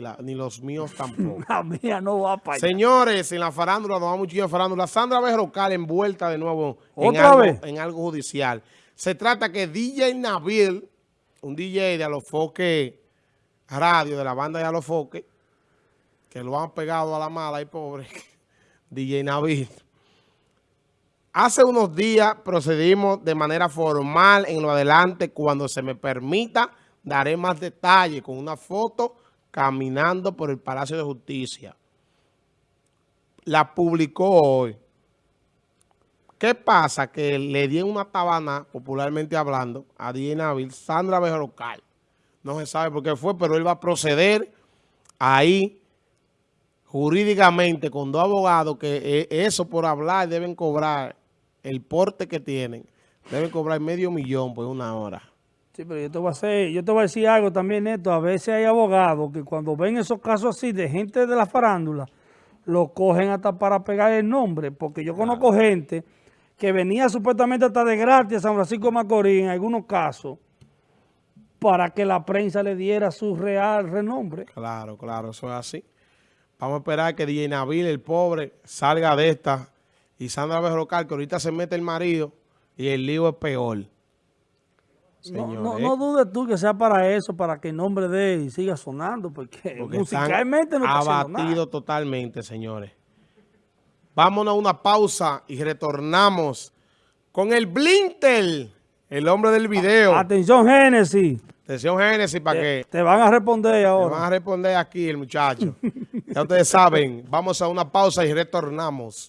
la- ni los míos tampoco. La mía no va para allá. Señores, en la farándula, nos vamos mucho farándula. Sandra Berrocal envuelta de nuevo en ¿Otra algo, en algo judicial. Se trata que DJ Nabil, un DJ de Alofoque Radio, de la banda de Alofoque, que lo han pegado a la mala y pobre, DJ Nabil. Hace unos días procedimos de manera formal en lo adelante. Cuando se me permita, daré más detalles con una foto caminando por el Palacio de Justicia. La publicó hoy. ¿Qué pasa? Que le di una tabana, popularmente hablando, a DJ Nabil, Sandra Berrocal. No se sabe por qué fue, pero él va a proceder ahí jurídicamente con dos abogados que eh, eso por hablar deben cobrar el porte que tienen. Deben cobrar medio millón por una hora. Sí, pero yo te voy a hacer, yo te voy a decir algo también, Neto. A veces hay abogados que cuando ven esos casos así de gente de la farándula, lo cogen hasta para pegar el nombre. Porque yo conozco gente que venía supuestamente hasta de gratis a San Francisco de Macorís en algunos casos para que la prensa le diera su real renombre. Claro, claro, eso es así. Vamos a esperar que DJ Nabil, el pobre, salga de esta. Y Sandra Berrocal, que ahorita se mete el marido y el lío es peor. No, no, no dudes tú que sea para eso, para que el nombre de él siga sonando, porque, musicalmente no está nada. abatidos totalmente, señores. Vámonos a una pausa y retornamos con el Blintel, el hombre del video. Atención, Génesis. Atención, Génesis, para que Te van a responder ahora. van a responder aquí el muchacho. ya ustedes saben, vamos a una pausa y retornamos.